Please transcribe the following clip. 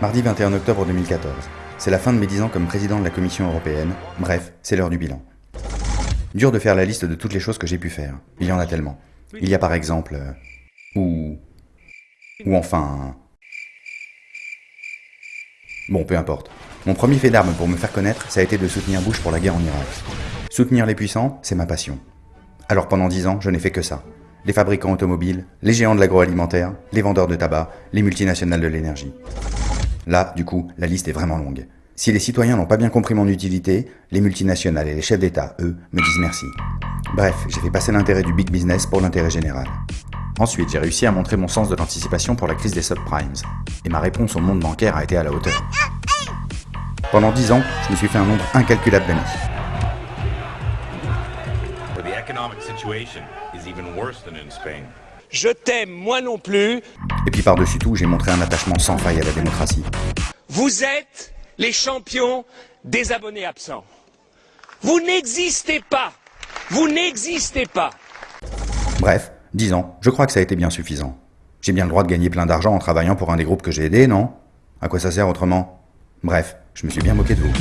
Mardi 21 octobre 2014. C'est la fin de mes 10 ans comme président de la Commission européenne. Bref, c'est l'heure du bilan. Dur de faire la liste de toutes les choses que j'ai pu faire. Il y en a tellement. Il y a par exemple... euh, ou... Ou enfin... Bon, peu importe. Mon premier fait d'armes pour me faire connaître, ça a été de soutenir Bush pour la guerre en Irak. Soutenir les puissants, c'est ma passion. Alors pendant 10 ans, je n'ai fait que ça. Les fabricants automobiles, les géants de l'agroalimentaire, les vendeurs de tabac, les multinationales de l'énergie. Là, du coup, la liste est vraiment longue. Si les citoyens n'ont pas bien compris mon utilité, les multinationales et les chefs d'État, eux, me disent merci. Bref, j'ai fait passer l'intérêt du big business pour l'intérêt général. Ensuite, j'ai réussi à montrer mon sens de l'anticipation pour la crise des subprimes. Et ma réponse au monde bancaire a été à la hauteur. Pendant 10 ans, je me suis fait un nombre incalculable d'amis. Je t'aime, moi non plus. Et puis par-dessus tout, j'ai montré un attachement sans faille à la démocratie. Vous êtes les champions des abonnés absents. Vous n'existez pas. Vous n'existez pas. Bref, 10 ans, je crois que ça a été bien suffisant. J'ai bien le droit de gagner plein d'argent en travaillant pour un des groupes que j'ai aidés, non? À quoi ça sert autrement? Bref, je me suis bien moqué de vous.